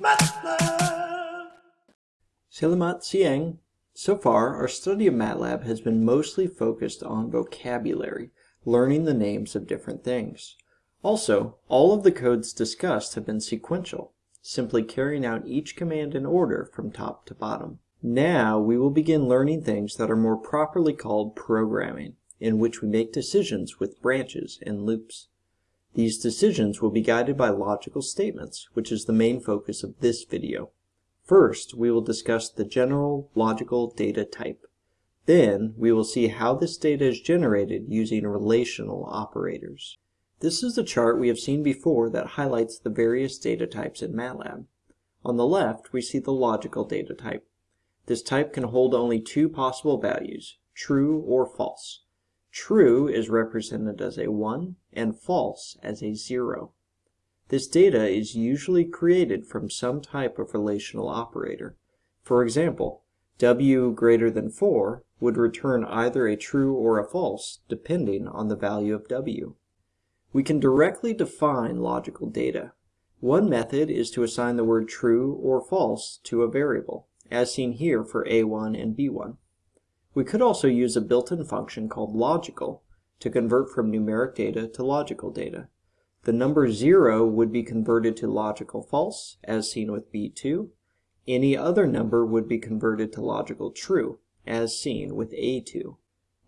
MATLAB. Selamat siang. So far, our study of MATLAB has been mostly focused on vocabulary, learning the names of different things. Also, all of the codes discussed have been sequential, simply carrying out each command in order from top to bottom. Now we will begin learning things that are more properly called programming, in which we make decisions with branches and loops. These decisions will be guided by logical statements, which is the main focus of this video. First, we will discuss the general logical data type. Then, we will see how this data is generated using relational operators. This is a chart we have seen before that highlights the various data types in MATLAB. On the left, we see the logical data type. This type can hold only two possible values, true or false. True is represented as a 1 and false as a 0. This data is usually created from some type of relational operator. For example, w greater than 4 would return either a true or a false, depending on the value of w. We can directly define logical data. One method is to assign the word true or false to a variable, as seen here for a1 and b1. We could also use a built-in function called logical to convert from numeric data to logical data. The number 0 would be converted to logical false, as seen with B2. Any other number would be converted to logical true, as seen with A2.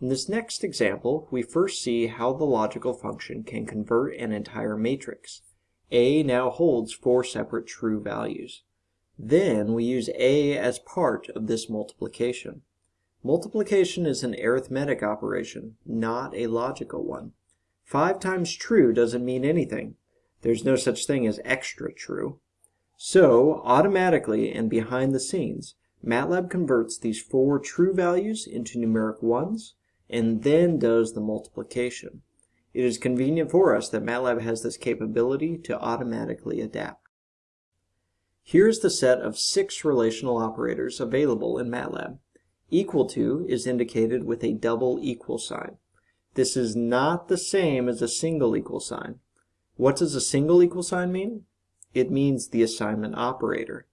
In this next example, we first see how the logical function can convert an entire matrix. A now holds four separate true values. Then we use A as part of this multiplication. Multiplication is an arithmetic operation, not a logical one. 5 times true doesn't mean anything. There's no such thing as extra true. So, automatically and behind the scenes, MATLAB converts these four true values into numeric ones and then does the multiplication. It is convenient for us that MATLAB has this capability to automatically adapt. Here's the set of six relational operators available in MATLAB. Equal to is indicated with a double equal sign. This is not the same as a single equal sign. What does a single equal sign mean? It means the assignment operator.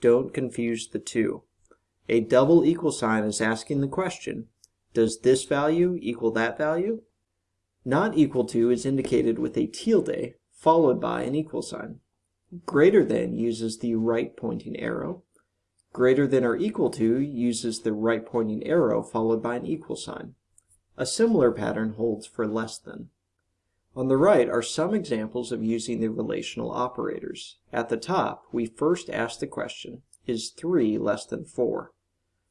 Don't confuse the two. A double equal sign is asking the question, does this value equal that value? Not equal to is indicated with a tilde followed by an equal sign. Greater than uses the right pointing arrow. Greater than or equal to uses the right pointing arrow followed by an equal sign. A similar pattern holds for less than. On the right are some examples of using the relational operators. At the top, we first ask the question, is 3 less than 4?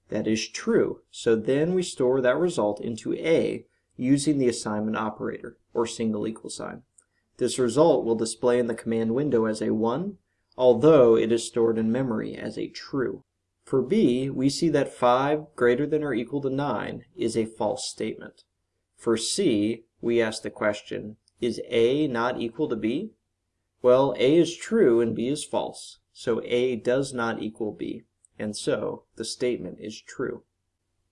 That is true, so then we store that result into A using the assignment operator, or single equal sign. This result will display in the command window as a 1, although it is stored in memory as a true. For b, we see that 5 greater than or equal to 9 is a false statement. For c, we ask the question, is a not equal to b? Well, a is true and b is false, so a does not equal b, and so the statement is true.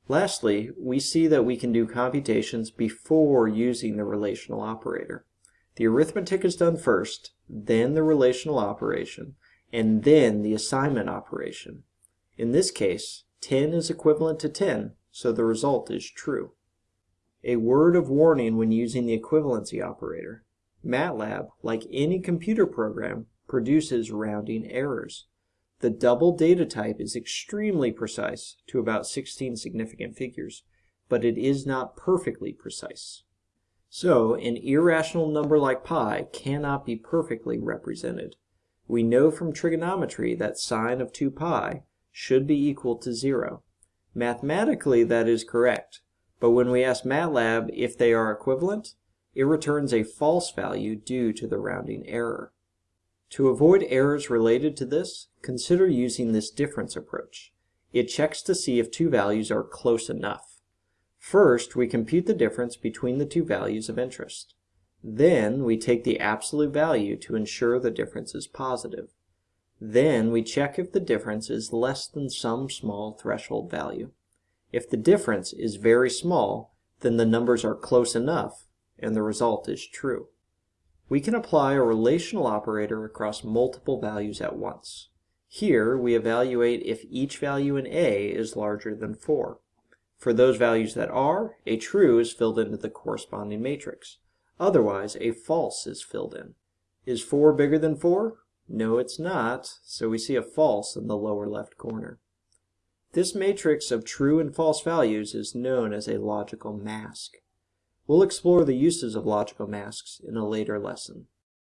Lastly, we see that we can do computations before using the relational operator. The arithmetic is done first, then the relational operation, and then the assignment operation. In this case, 10 is equivalent to 10, so the result is true. A word of warning when using the equivalency operator. MATLAB, like any computer program, produces rounding errors. The double data type is extremely precise to about 16 significant figures, but it is not perfectly precise. So, an irrational number like pi cannot be perfectly represented. We know from trigonometry that sine of 2 pi should be equal to 0. Mathematically, that is correct, but when we ask MATLAB if they are equivalent, it returns a false value due to the rounding error. To avoid errors related to this, consider using this difference approach. It checks to see if two values are close enough. First, we compute the difference between the two values of interest. Then, we take the absolute value to ensure the difference is positive. Then we check if the difference is less than some small threshold value. If the difference is very small, then the numbers are close enough and the result is true. We can apply a relational operator across multiple values at once. Here we evaluate if each value in A is larger than 4. For those values that are, a true is filled into the corresponding matrix. Otherwise, a false is filled in. Is 4 bigger than 4? No, it's not, so we see a false in the lower left corner. This matrix of true and false values is known as a logical mask. We'll explore the uses of logical masks in a later lesson.